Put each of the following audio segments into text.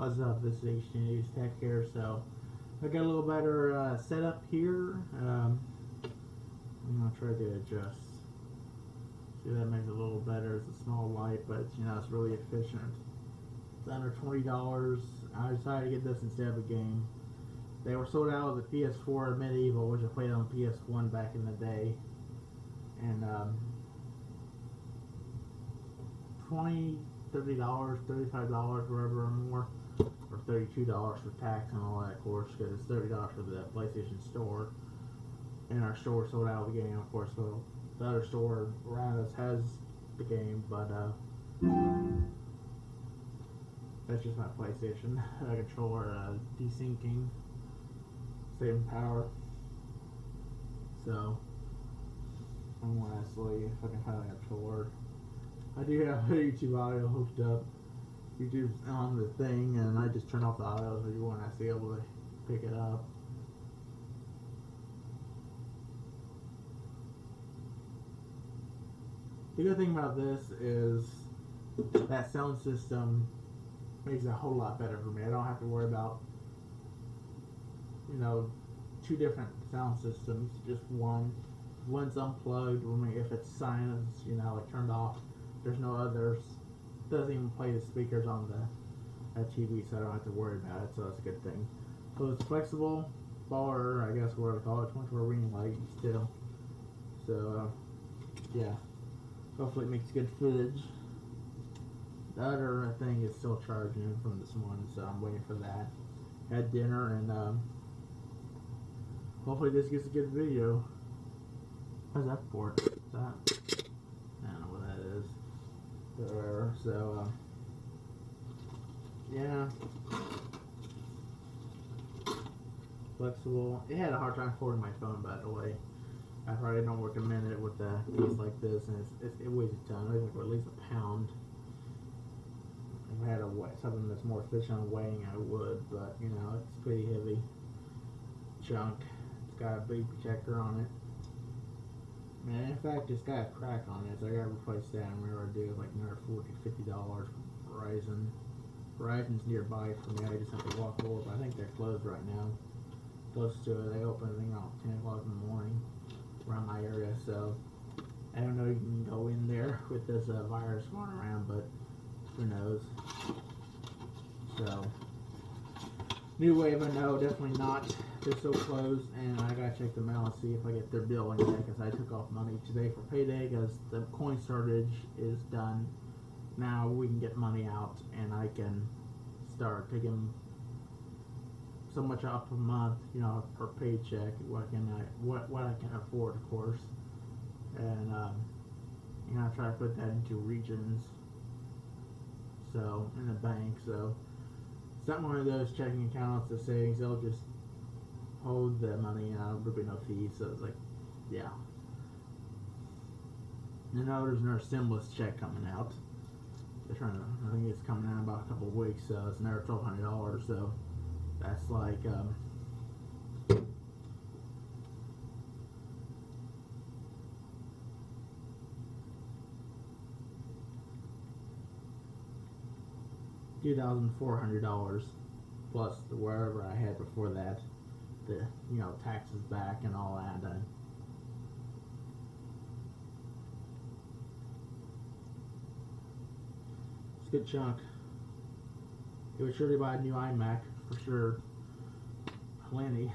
What's up? This is HD News Tech here. So I got a little better uh, setup here. Um, I'm gonna try to adjust. See that makes it a little better. It's a small light, but you know it's really efficient. It's under twenty dollars. I decided to get this instead of a game. They were sold out of the PS4 MediEvil, which I played on PS1 back in the day, and um, 20 30 dollars, 35 dollars, wherever or more, or 32 dollars for tax and all that, of course, because it's 30 dollars for the PlayStation Store. And our store sold out of the game, of course. So the other store around us has the game, but uh, that's just my PlayStation a controller uh, desyncing, saving power. So I'm gonna see if I can find a controller. I do have a YouTube audio hooked up. YouTube's on the thing, and I just turn off the audio so you won't actually be able to pick it up. The good thing about this is that sound system makes it a whole lot better for me. I don't have to worry about, you know, two different sound systems, just one. One's unplugged, when if it's silence, you know, like turned off, there's no others. Doesn't even play the speakers on the TV, so I don't have to worry about it. So that's a good thing. So it's flexible bar, I guess what I call it, 24 ring light still. So uh, yeah, hopefully it makes good footage. The other thing is still charging from this morning, so I'm waiting for that. Had dinner and um, hopefully this gets a good video. What's that for? Is that? I don't know what that is. Whatever. So, um, yeah. Flexible. It had a hard time holding my phone, by the way. I probably don't recommend it with a piece like this, and it's, it's, it weighs a ton. I think at least a pound. If I had a something that's more efficient on weighing, I would, but you know, it's pretty heavy junk. It's got a big checker on it. Man, in fact, it's got a crack on it, so I gotta replace that. And I do, like another 40 50 dollars. Verizon, Verizon's nearby for me. I just have to walk over, I think they're closed right now. Close to it, they open I think around 10 o'clock in the morning around my area. So I don't know if you can go in there with this uh, virus going around, but who knows? So new wave, know, definitely not. They're so closed, and I gotta check the mail and see if I get their bill yet, because I took off money today for payday, because the coin shortage is done. Now we can get money out, and I can start taking so much off a month, you know, per paycheck. What can I, what what I can afford, of course, and um, you know, I try to put that into regions. So in the bank, so not one of those checking accounts, the savings. They'll just hold the money and there'll be no fees. So it's like, yeah. You know, there's another stimulus check coming out. They're trying to, I think it's coming out in about a couple of weeks. So it's another twelve hundred dollars. So that's like, um, two thousand four hundred dollars plus the wherever I had before that, the you know taxes back and all that. Uh, it's a good chunk. It would surely buy a new iMac for sure. Plenty.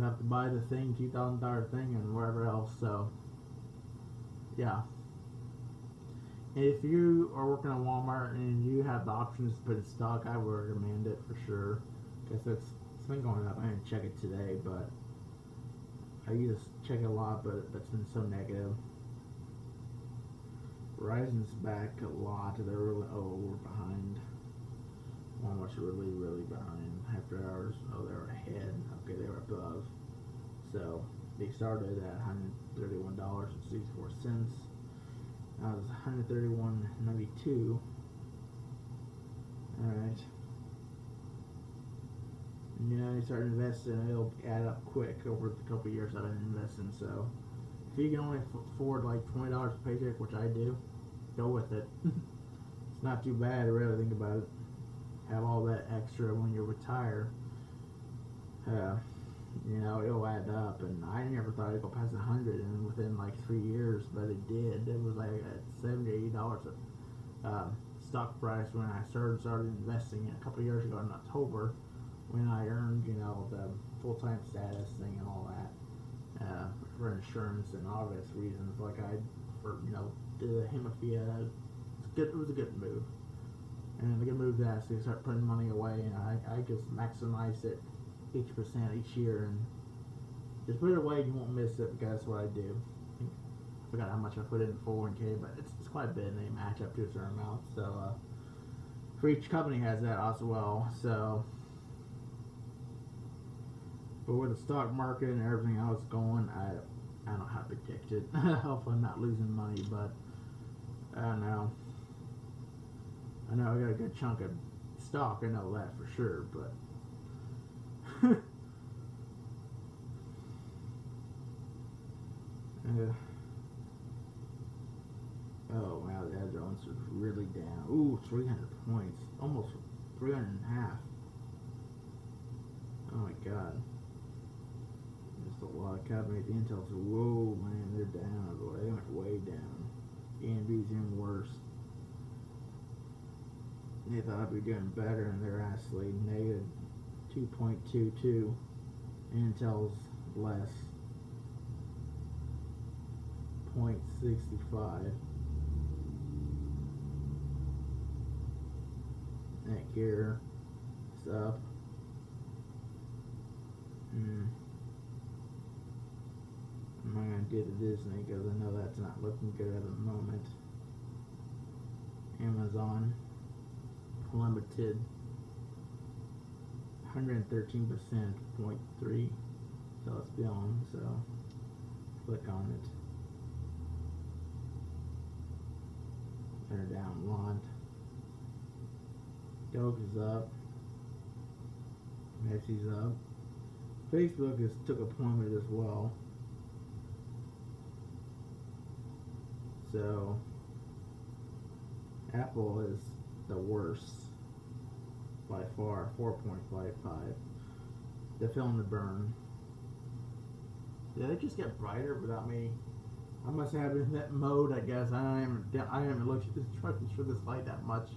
Have to buy the thing, two thousand dollar thing, and wherever else. So, yeah. If you are working at Walmart and you have the options to put in stock, I would recommend it for sure. Because it's, it's been going up. I didn't check it today, but I used to check it a lot, but that's been so negative. Verizon's back a lot. They're really, oh, we're behind. Walmart's really, really behind. After hours, oh, they're ahead. Okay, they were above. So they started at $131.64. That was 131.92. Alright. You know, you start investing, it'll add up quick over the couple years I've been investing. So, if you can only afford like $20 a paycheck, which I do, go with it. it's not too bad, to really, think about it. have all that extra when you retire. Uh, you know, it'll add up, and I never thought it'd go past a hundred, and within like three years, but it did. It was like at seventy, eighty dollars a um, stock price when I started started investing a couple years ago in October, when I earned you know the full time status thing and all that uh, for insurance and obvious reasons, like I for you know did the hemophilia. Good. It was a good move, and a good move to actually start putting money away, and I I just maximized it each percent each year and just put it away you won't miss it because that's what I do. I forgot how much I put in 401k, but it's, it's quite a bit and they match up to a certain amount. So, uh, for each company has that as well. So, but with the stock market and everything else going, I I don't how to predict it. Hopefully, I'm not losing money, but I don't know. I know I got a good chunk of stock. I know that for sure, but oh wow, the Dow Jones is really down. Ooh, 300 points, almost 300 and a half. Oh my god. Just a lot of companies. Intel's whoa man, they're down. They went way down. AMD's even worse. They thought I'd be doing better, and they're actually negative 2.22. Intel's less. 0.65. Netgear is up. Hmm. I'm not gonna do the Disney because I know that's not looking good at the moment. Amazon plummeted 113 percent, 0.3. So it's beyond. So click on it. They're down lot. Coke is up. Pepsi's up. Facebook has took a plummet as well. So Apple is the worst by far, 4.55. They're feeling the burn. Yeah, they just get brighter without me. I must have been in that mode, I guess. I even, I haven't looked at this truck for this light that much.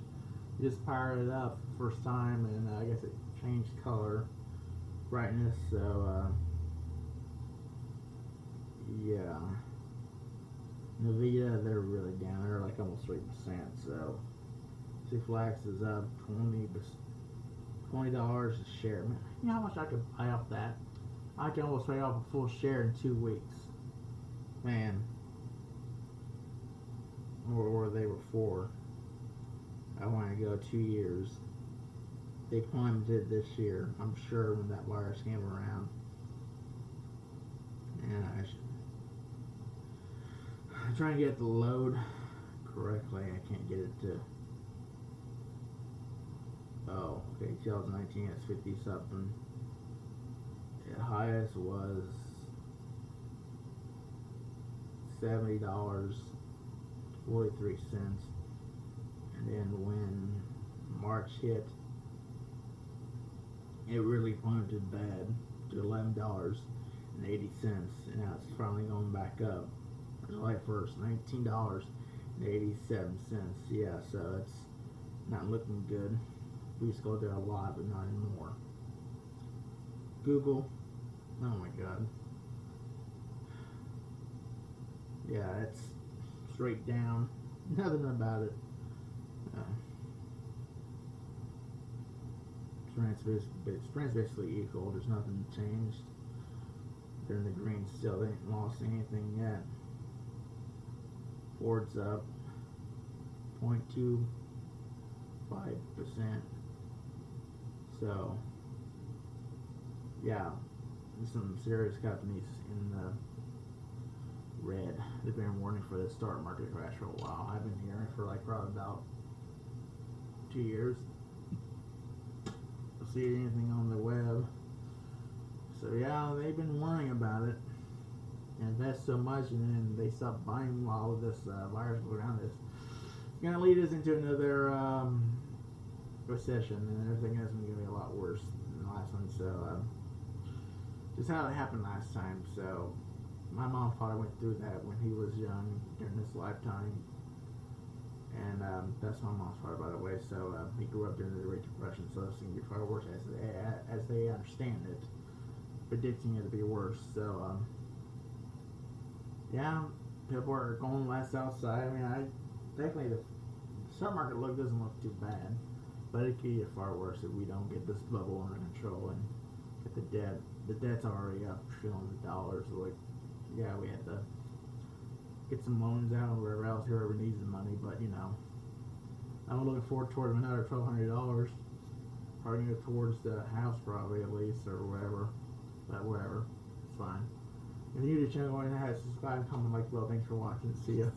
Just powered it up first time, and uh, I guess it changed color, brightness. So, uh, yeah. Nvidia, they're really down. They're like almost three percent. So, Six Flags is up twenty twenty dollars a share. Man, you know how much I could buy off that? I can almost pay off a full share in two weeks. Man. Or they were four. I want to go two years. They plummeted this year, I'm sure, when that virus came around. And I should, I'm trying to get the load correctly. I can't get it to. Oh, okay, 2019 it's 50 something. The highest was seventy dollars forty three cents, and then when March hit, it really plummeted bad to eleven dollars and eighty cents, and now it's finally going back up. July first, nineteen dollars and eighty seven cents. Yeah, so it's not looking good. We used to go there a lot, but not anymore. Google, oh my god. Yeah, it's straight down. Nothing about it. Uh, strength's basically, equal. There's nothing changed. They're in the green still. They ain't lost anything yet. Ford's up 0.25 percent. So, yeah, some serious companies in the red. They've been warning for the stock market crash for a while. I've been hearing for like probably about two years. Don't see anything on the web. So yeah, they've been warning about it. Invest so much and then they stop buying while this uh, virus go down. This gonna lead us into another um, recession, and everything else is going to be a lot worse than the last one. So, um, just how it happened last time. So, my mom father went through that when he was young during his lifetime, and um, that's my mom's father, by the way. So, uh, he grew up during the Great Depression, so it's going to be far worse as they, as they understand it, predicting it to be worse. So, um, yeah, people are going less outside. I mean, I definitely the stock market look doesn't look too bad, but it could get far worse if we don't get this bubble under control and get the debt. The debt's already up trillions of dollars. Like, yeah, we have to get some loans out or wherever else, whoever needs the money. But you know, I'm looking forward toward another twelve hundred dollars. Probably go towards the house, probably at least, or whatever. But whatever, it's fine. If you're new to the channel, go ahead subscribe, comment, like below. Thanks for watching. See ya.